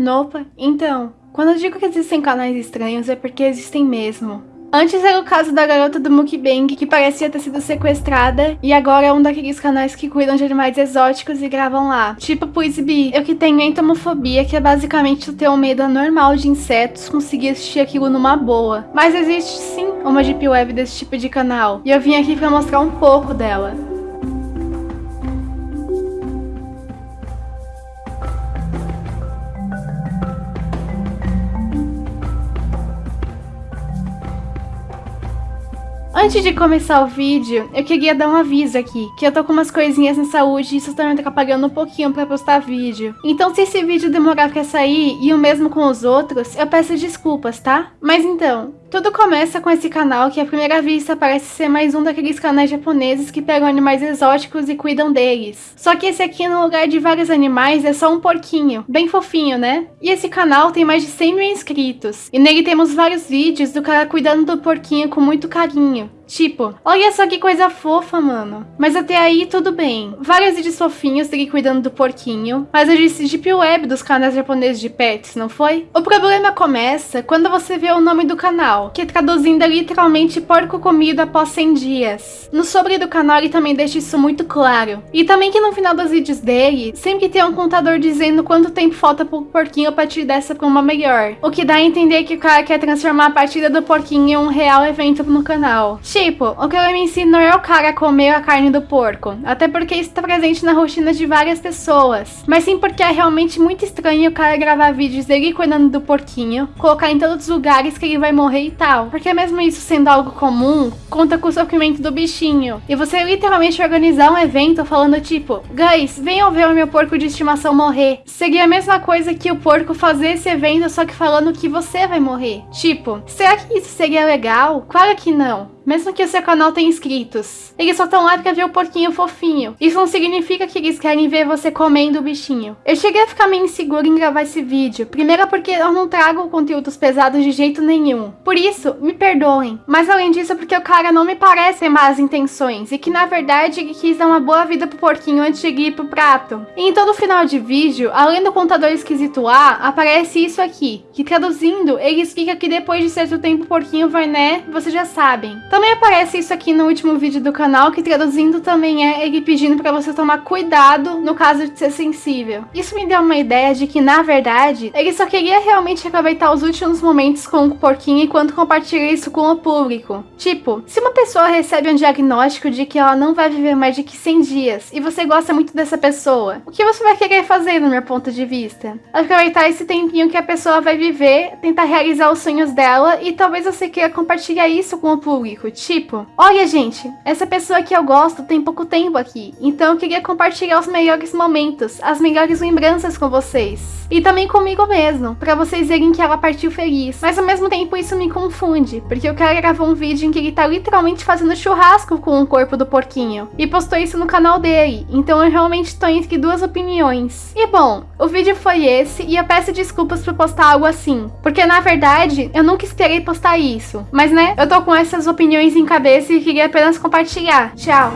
Nopa, então, quando eu digo que existem canais estranhos é porque existem mesmo. Antes era o caso da garota do mukbang que parecia ter sido sequestrada e agora é um daqueles canais que cuidam de animais exóticos e gravam lá. Tipo Puisby, eu que tenho entomofobia, que é basicamente ter um medo anormal de insetos, conseguir assistir aquilo numa boa. Mas existe sim uma deep web desse tipo de canal e eu vim aqui pra mostrar um pouco dela. Antes de começar o vídeo, eu queria dar um aviso aqui, que eu tô com umas coisinhas na saúde e isso tá me atrapalhando um pouquinho pra postar vídeo. Então se esse vídeo demorar pra sair, e o mesmo com os outros, eu peço desculpas, tá? Mas então, tudo começa com esse canal que à primeira vista parece ser mais um daqueles canais japoneses que pegam animais exóticos e cuidam deles. Só que esse aqui no lugar de vários animais é só um porquinho, bem fofinho, né? E esse canal tem mais de 100 mil inscritos, e nele temos vários vídeos do cara cuidando do porquinho com muito carinho. Tipo, olha só que coisa fofa, mano. Mas até aí tudo bem. Vários vídeos fofinhos dele cuidando do porquinho, mas eu disse Deep Web dos canais japoneses de pets, não foi? O problema começa quando você vê o nome do canal que traduzindo é literalmente porco comido após 100 dias. No sobre do canal ele também deixa isso muito claro. E também que no final dos vídeos dele, sempre tem um contador dizendo quanto tempo falta pro porquinho a partir dessa pra uma melhor. O que dá a entender que o cara quer transformar a partida do porquinho em um real evento no canal. Tipo, o que eu me não é o cara comer a carne do porco, até porque isso tá presente na rotina de várias pessoas, mas sim porque é realmente muito estranho o cara gravar vídeos dele cuidando do porquinho, colocar em todos os lugares que ele vai morrer e tal. Porque mesmo isso sendo algo comum, conta com o sofrimento do bichinho. E você literalmente organizar um evento falando tipo, guys, venham ver o meu porco de estimação morrer. Seria a mesma coisa que o porco fazer esse evento só que falando que você vai morrer. Tipo, será que isso seria legal? Claro que não mesmo que o seu canal tenha inscritos. Eles só estão lá pra ver o porquinho fofinho. Isso não significa que eles querem ver você comendo o bichinho. Eu cheguei a ficar meio insegura em gravar esse vídeo. Primeiro porque eu não trago conteúdos pesados de jeito nenhum. Por isso, me perdoem. Mas além disso, porque o cara não me parece ter más intenções. E que na verdade ele quis dar uma boa vida pro porquinho antes de ir pro prato. E em todo final de vídeo, além do contador esquisito A, aparece isso aqui. Que traduzindo, ele explica que depois de certo tempo o porquinho vai né, vocês já sabem. Então também aparece isso aqui no último vídeo do canal, que traduzindo também é ele pedindo para você tomar cuidado no caso de ser sensível. Isso me deu uma ideia de que, na verdade, ele só queria realmente aproveitar os últimos momentos com o porquinho enquanto compartilha isso com o público. Tipo, se uma pessoa recebe um diagnóstico de que ela não vai viver mais de que 100 dias e você gosta muito dessa pessoa, o que você vai querer fazer no meu ponto de vista? Aproveitar esse tempinho que a pessoa vai viver, tentar realizar os sonhos dela e talvez você queira compartilhar isso com o público tipo, olha gente, essa pessoa que eu gosto tem pouco tempo aqui, então eu queria compartilhar os melhores momentos, as melhores lembranças com vocês. E também comigo mesmo, pra vocês verem que ela partiu feliz. Mas ao mesmo tempo isso me confunde, porque o cara gravou um vídeo em que ele tá literalmente fazendo churrasco com o corpo do porquinho. E postou isso no canal dele, então eu realmente tô entre duas opiniões. E bom, o vídeo foi esse, e eu peço desculpas por postar algo assim. Porque na verdade, eu nunca esperei postar isso. Mas né, eu tô com essas opiniões em cabeça e queria apenas compartilhar. Tchau!